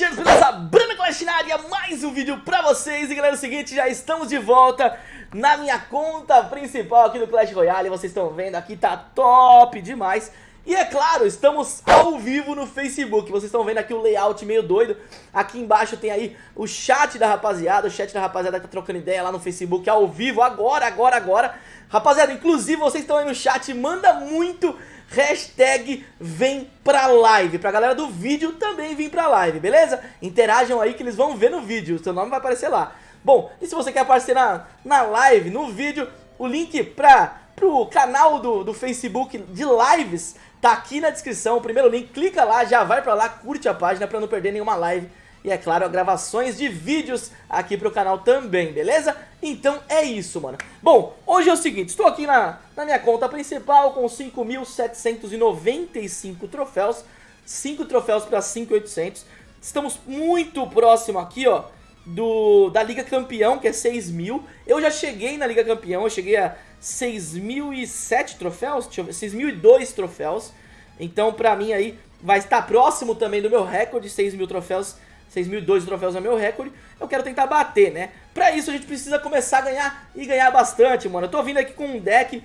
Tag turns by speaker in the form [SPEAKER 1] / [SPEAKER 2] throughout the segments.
[SPEAKER 1] Clashers, beleza? Bruna Clash na área, mais um vídeo pra vocês. E galera, é o seguinte, já estamos de volta na minha conta principal aqui do Clash Royale. Vocês estão vendo aqui, tá top demais. E é claro, estamos ao vivo no Facebook, vocês estão vendo aqui o layout meio doido. Aqui embaixo tem aí o chat da rapaziada, o chat da rapaziada que tá trocando ideia lá no Facebook ao vivo Agora, agora, agora. Rapaziada, inclusive vocês estão aí no chat, manda muito hashtag vem pra live, pra galera do vídeo também vir pra live, beleza? Interajam aí que eles vão ver no vídeo, seu nome vai aparecer lá. Bom, e se você quer aparecer na, na live, no vídeo, o link pra, pro canal do, do Facebook de lives tá aqui na descrição, o primeiro link, clica lá, já vai pra lá, curte a página pra não perder nenhuma live e é claro, gravações de vídeos aqui pro canal também, beleza? Então é isso, mano. Bom, hoje é o seguinte, estou aqui na, na minha conta principal com 5.795 troféus, 5 troféus para 5.800. Estamos muito próximo aqui, ó, do, da Liga Campeão, que é 6 mil. Eu já cheguei na Liga Campeão, eu cheguei a 6.007 troféus, deixa eu ver, 6.002 troféus. Então, pra mim aí, vai estar próximo também do meu recorde, 6 mil troféus 6.002 troféus é meu recorde, eu quero tentar bater, né? Pra isso a gente precisa começar a ganhar e ganhar bastante, mano. Eu tô vindo aqui com um deck,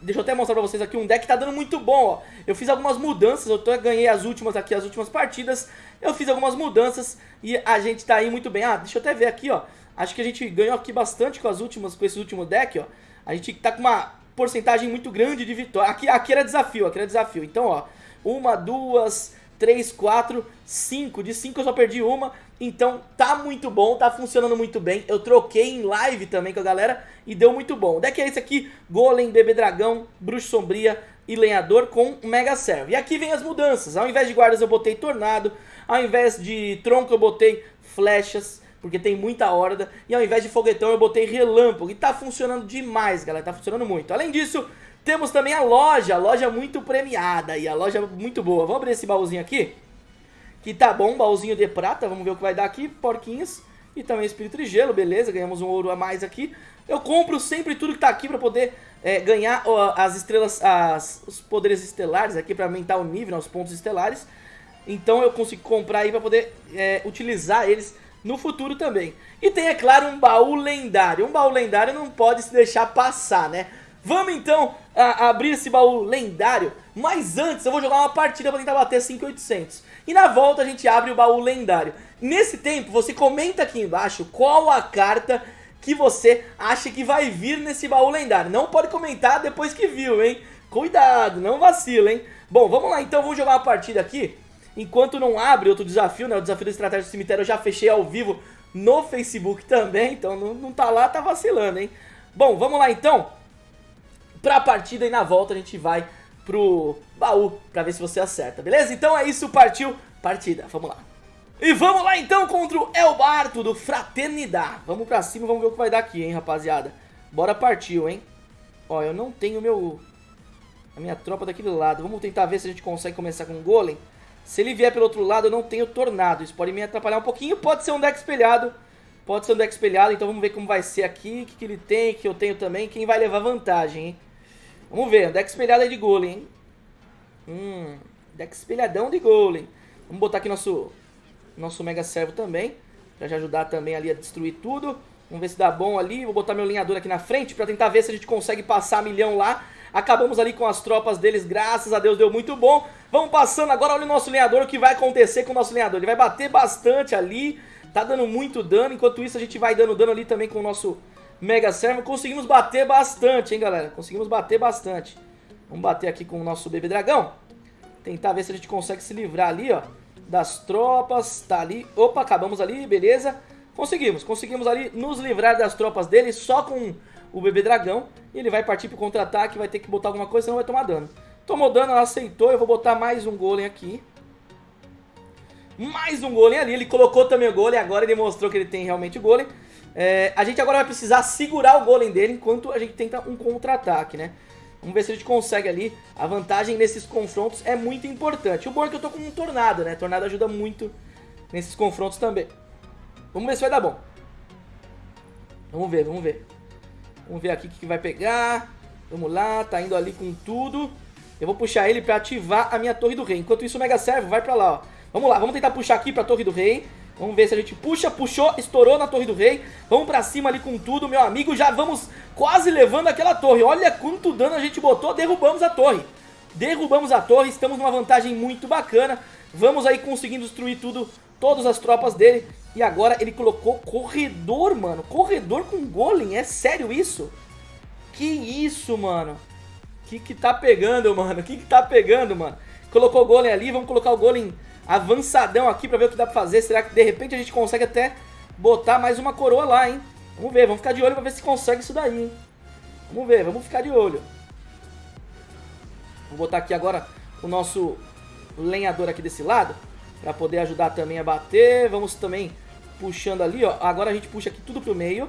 [SPEAKER 1] deixa eu até mostrar pra vocês aqui, um deck que tá dando muito bom, ó. Eu fiz algumas mudanças, eu tô, ganhei as últimas aqui, as últimas partidas, eu fiz algumas mudanças e a gente tá aí muito bem. Ah, deixa eu até ver aqui, ó. Acho que a gente ganhou aqui bastante com as últimas, com esse último deck, ó. A gente tá com uma porcentagem muito grande de vitória. Aqui, aqui era desafio, aqui era desafio. Então, ó, uma, duas, 3, 4, 5. De 5 eu só perdi uma. Então tá muito bom, tá funcionando muito bem. Eu troquei em live também com a galera e deu muito bom. O deck é esse aqui, Golem, Bebê Dragão, Bruxo Sombria e Lenhador com Mega Servo. E aqui vem as mudanças. Ao invés de guardas eu botei Tornado, ao invés de Tronco eu botei Flechas, porque tem muita horda. E ao invés de Foguetão eu botei Relâmpago. E tá funcionando demais, galera, tá funcionando muito. Além disso, temos também a loja, a loja muito premiada e a loja muito boa. Vamos abrir esse baúzinho aqui, que tá bom, baúzinho de prata, vamos ver o que vai dar aqui, porquinhos e também espírito de gelo, beleza, ganhamos um ouro a mais aqui. Eu compro sempre tudo que tá aqui pra poder é, ganhar ó, as estrelas, as, os poderes estelares aqui pra aumentar o nível, né, os pontos estelares. Então eu consigo comprar aí pra poder é, utilizar eles no futuro também. E tem, é claro, um baú lendário. Um baú lendário não pode se deixar passar, né? Vamos então a, abrir esse baú lendário, mas antes eu vou jogar uma partida para tentar bater 5800. E na volta a gente abre o baú lendário. Nesse tempo você comenta aqui embaixo qual a carta que você acha que vai vir nesse baú lendário. Não pode comentar depois que viu, hein? Cuidado, não vacila, hein? Bom, vamos lá então, vamos jogar uma partida aqui. Enquanto não abre outro desafio, né? O desafio da estratégia do cemitério eu já fechei ao vivo no Facebook também. Então não, não tá lá, tá vacilando, hein? Bom, vamos lá então pra partida e na volta a gente vai pro baú pra ver se você acerta, beleza? Então é isso, partiu, partida, vamos lá. E vamos lá então contra o Elbarto do Fraternidade. Vamos pra cima, vamos ver o que vai dar aqui, hein, rapaziada. Bora partiu, hein. Ó, eu não tenho meu... A minha tropa daquele lado. Vamos tentar ver se a gente consegue começar com o Golem. Se ele vier pelo outro lado, eu não tenho Tornado. Isso pode me atrapalhar um pouquinho. Pode ser um deck espelhado. Pode ser um deck espelhado. Então vamos ver como vai ser aqui. O que, que ele tem, o que eu tenho também. Quem vai levar vantagem, hein. Vamos ver, deck espelhada de golem, hein? Hum, deck espelhadão de golem. Vamos botar aqui nosso, nosso Mega Servo também. Pra já ajudar também ali a destruir tudo. Vamos ver se dá bom ali. Vou botar meu linhador aqui na frente pra tentar ver se a gente consegue passar milhão lá. Acabamos ali com as tropas deles, graças a Deus deu muito bom. Vamos passando agora, olha o nosso linhador, o que vai acontecer com o nosso linhador. Ele vai bater bastante ali, tá dando muito dano. Enquanto isso a gente vai dando dano ali também com o nosso Mega Servo. Conseguimos bater bastante, hein, galera? Conseguimos bater bastante. Vamos bater aqui com o nosso bebê dragão. Tentar ver se a gente consegue se livrar ali, ó. Das tropas. Tá ali. Opa, acabamos ali, beleza. Conseguimos, conseguimos ali nos livrar das tropas dele só com o bebê dragão. Ele vai partir pro contra-ataque, vai ter que botar alguma coisa, senão vai tomar dano. Tomou dano, ela aceitou. Eu vou botar mais um golem aqui. Mais um golem ali. Ele colocou também o golem, agora ele mostrou que ele tem realmente o golem. É, a gente agora vai precisar segurar o golem dele enquanto a gente tenta um contra-ataque, né? Vamos ver se a gente consegue ali. A vantagem nesses confrontos é muito importante. O bom é que eu tô com um tornado, né? Tornado ajuda muito nesses confrontos também. Vamos ver se vai dar bom. Vamos ver, vamos ver. Vamos ver aqui o que vai pegar. Vamos lá, tá indo ali com tudo. Eu vou puxar ele pra ativar a minha torre do rei. Enquanto isso o Mega Servo vai pra lá, ó. Vamos lá, vamos tentar puxar aqui pra torre do rei. Vamos ver se a gente puxa, puxou, estourou na Torre do Rei. Vamos pra cima ali com tudo, meu amigo. Já vamos quase levando aquela torre. Olha quanto dano a gente botou, derrubamos a torre. Derrubamos a torre, estamos numa vantagem muito bacana. Vamos aí conseguindo destruir tudo, todas as tropas dele. E agora ele colocou corredor, mano. Corredor com golem, é sério isso? Que isso, mano? Que que tá pegando, mano? Que que tá pegando, mano? Colocou o golem ali, vamos colocar o golem avançadão aqui pra ver o que dá pra fazer. Será que de repente a gente consegue até botar mais uma coroa lá, hein? Vamos ver, vamos ficar de olho pra ver se consegue isso daí, hein? Vamos ver, vamos ficar de olho. Vou botar aqui agora o nosso lenhador aqui desse lado. Pra poder ajudar também a bater. Vamos também puxando ali, ó. Agora a gente puxa aqui tudo pro meio.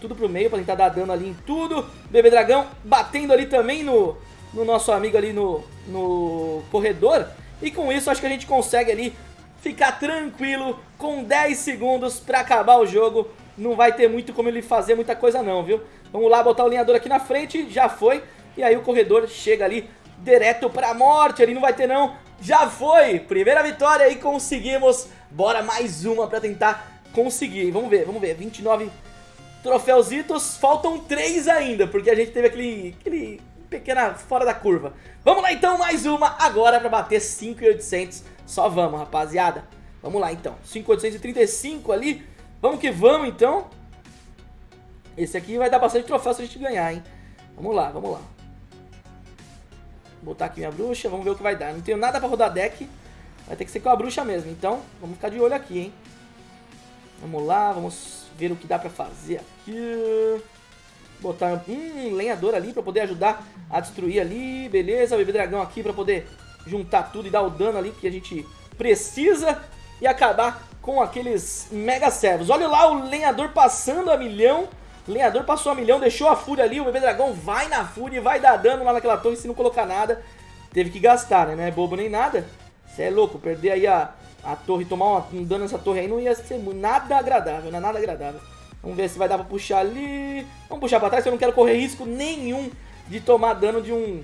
[SPEAKER 1] Tudo pro meio pra tentar dar dano ali em tudo. Bebê Dragão batendo ali também no, no nosso amigo ali no, no corredor. E com isso acho que a gente consegue ali ficar tranquilo com 10 segundos pra acabar o jogo. Não vai ter muito como ele fazer muita coisa não, viu? Vamos lá botar o linhador aqui na frente, já foi. E aí o corredor chega ali direto pra morte, ele não vai ter não. Já foi! Primeira vitória e conseguimos. Bora mais uma pra tentar conseguir. Vamos ver, vamos ver. 29 troféuzitos. Faltam 3 ainda, porque a gente teve aquele, aquele pequena fora da curva. Vamos lá então, mais uma agora pra bater 5.800. Só vamos, rapaziada. Vamos lá então. 5.835 ali. Vamos que vamos então. Esse aqui vai dar bastante troféu se a gente ganhar, hein. Vamos lá, vamos lá. Botar aqui minha bruxa, vamos ver o que vai dar. Não tenho nada pra rodar deck. Vai ter que ser com a bruxa mesmo. Então, vamos ficar de olho aqui, hein. Vamos lá, vamos ver o que dá pra fazer aqui. Botar um lenhador ali pra poder ajudar a destruir ali. Beleza, bebê dragão aqui pra poder juntar tudo e dar o dano ali que a gente precisa. E acabar com aqueles mega servos. Olha lá o lenhador passando a milhão. Lenhador passou a milhão, deixou a fúria ali. O bebê dragão vai na fúria e vai dar dano lá naquela torre se não colocar nada. Teve que gastar, né? Não é bobo nem nada. Você é louco, perder aí a, a torre, tomar um dano nessa torre aí não ia ser nada agradável, não é nada agradável. Vamos ver se vai dar pra puxar ali. Vamos puxar pra trás, eu não quero correr risco nenhum de tomar dano de um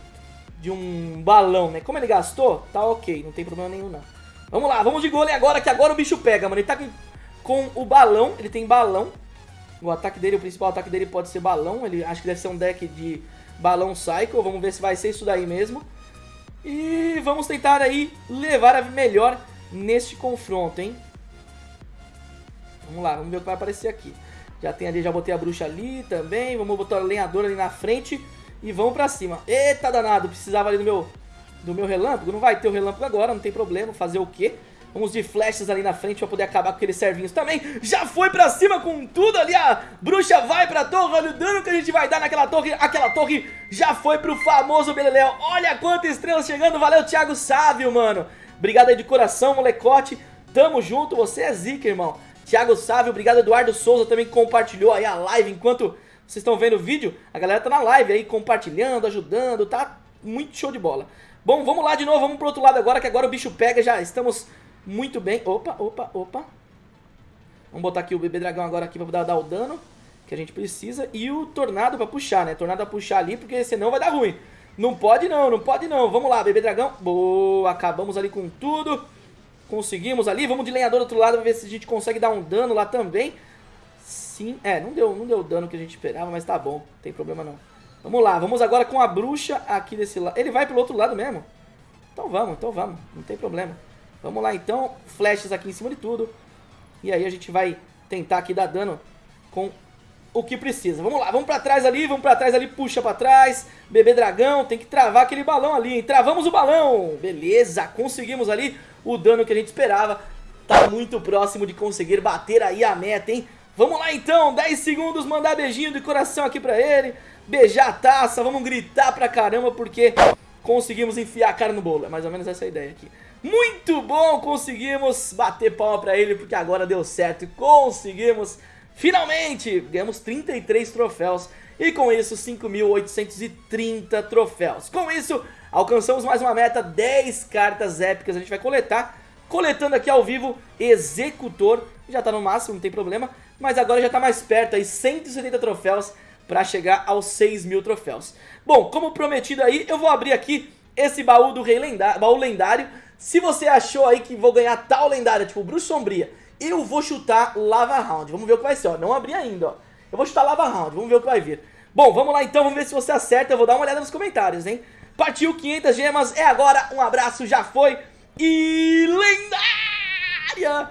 [SPEAKER 1] de um balão, né? Como ele gastou, tá ok, não tem problema nenhum não. Vamos lá, vamos de golem agora, que agora o bicho pega, mano. Ele tá com, com o balão, ele tem balão. O ataque dele, o principal ataque dele pode ser balão. Ele acho que deve ser um deck de balão cycle. Vamos ver se vai ser isso daí mesmo. E vamos tentar aí levar a melhor neste confronto, hein? Vamos lá, vamos ver o que vai aparecer aqui. Já tem ali, já botei a bruxa ali também. Vamos botar o lenhador ali na frente. E vamos pra cima. Eita danado, precisava ali do meu, do meu relâmpago. Não vai ter o relâmpago agora, não tem problema. Fazer o quê? Vamos de flechas ali na frente pra poder acabar com aqueles servinhos também. Já foi pra cima com tudo ali. A bruxa vai pra torre. Olha o dano que a gente vai dar naquela torre. Aquela torre já foi pro famoso Beleléu. Olha quantas estrelas chegando. Valeu, Thiago Sávio, mano. Obrigado aí de coração, molecote. Tamo junto. Você é zica, irmão. Thiago Sávio, obrigado Eduardo Souza também compartilhou aí a live enquanto vocês estão vendo o vídeo. A galera tá na live aí compartilhando, ajudando, tá muito show de bola. Bom, vamos lá de novo, vamos pro outro lado agora que agora o bicho pega, já estamos muito bem. Opa, opa, opa. Vamos botar aqui o bebê dragão agora aqui pra dar, o dano que a gente precisa. E o tornado pra puxar, né? Tornado pra puxar ali, porque senão vai dar ruim. Não pode não, não pode não. Vamos lá, bebê dragão. Boa, acabamos ali com tudo. Conseguimos ali. Vamos de lenhador do outro lado pra ver se a gente consegue dar um dano lá também. Sim, é, não deu, não deu o dano que a gente esperava, mas tá bom. Não tem problema não. Vamos lá, vamos agora com a bruxa aqui desse lado. Ele vai pro outro lado mesmo? Então vamos, então vamos. Não tem problema. Vamos lá então, flashes aqui em cima de tudo. E aí a gente vai tentar aqui dar dano com o que precisa. Vamos lá, vamos pra trás ali, vamos pra trás ali, puxa pra trás. Bebê dragão, tem que travar aquele balão ali, hein? Travamos o balão! Beleza, conseguimos ali o dano que a gente esperava. Tá muito próximo de conseguir bater aí a meta, hein? Vamos lá então, 10 segundos, mandar beijinho de coração aqui pra ele. Beijar a taça, vamos gritar pra caramba porque conseguimos enfiar a cara no bolo. É mais ou menos essa a ideia aqui. Muito bom, conseguimos bater palma pra ele porque agora deu certo. Conseguimos, finalmente, ganhamos 33 troféus e com isso 5.830 troféus. Com isso, alcançamos mais uma meta, 10 cartas épicas a gente vai coletar. Coletando aqui ao vivo, Executor, já tá no máximo, não tem problema. Mas agora já tá mais perto aí, 170 troféus para chegar aos 6 mil troféus. Bom, como prometido aí, eu vou abrir aqui esse baú do Rei Lendário, baú lendário se você achou aí que vou ganhar tal lendária, tipo Bruxa Sombria, Eu vou chutar Lava Round. Vamos ver o que vai ser, ó. Não abri ainda, ó. Eu vou chutar Lava Round. Vamos ver o que vai vir. Bom, vamos lá então. Vamos ver se você acerta. Eu vou dar uma olhada nos comentários, hein? Partiu 500 gemas. É agora. Um abraço. Já foi. E lendária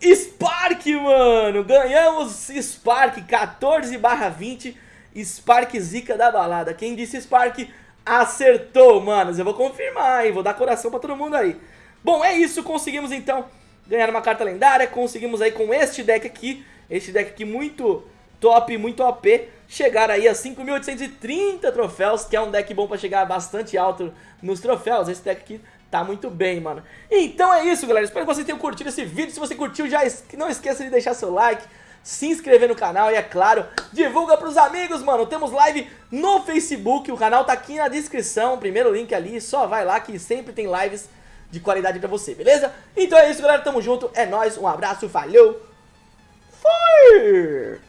[SPEAKER 1] Spark, mano. Ganhamos Spark 14 barra 20. Spark zica da balada. Quem disse Spark acertou, manos. Eu vou confirmar, hein? Vou dar coração pra todo mundo aí. Bom, é isso. Conseguimos, então, ganhar uma carta lendária. Conseguimos aí com este deck aqui. Este deck aqui muito top, muito OP. Chegar aí a 5.830 troféus, que é um deck bom pra chegar bastante alto nos troféus. Esse deck aqui tá muito bem, mano. Então é isso, galera. Espero que vocês tenham curtido esse vídeo. Se você curtiu, já não esqueça de deixar seu like se inscrever no canal e, é claro, divulga pros amigos, mano. Temos live no Facebook, o canal tá aqui na descrição, primeiro link ali, só vai lá que sempre tem lives de qualidade pra você, beleza? Então é isso, galera, tamo junto, é nóis, um abraço, valeu, fui!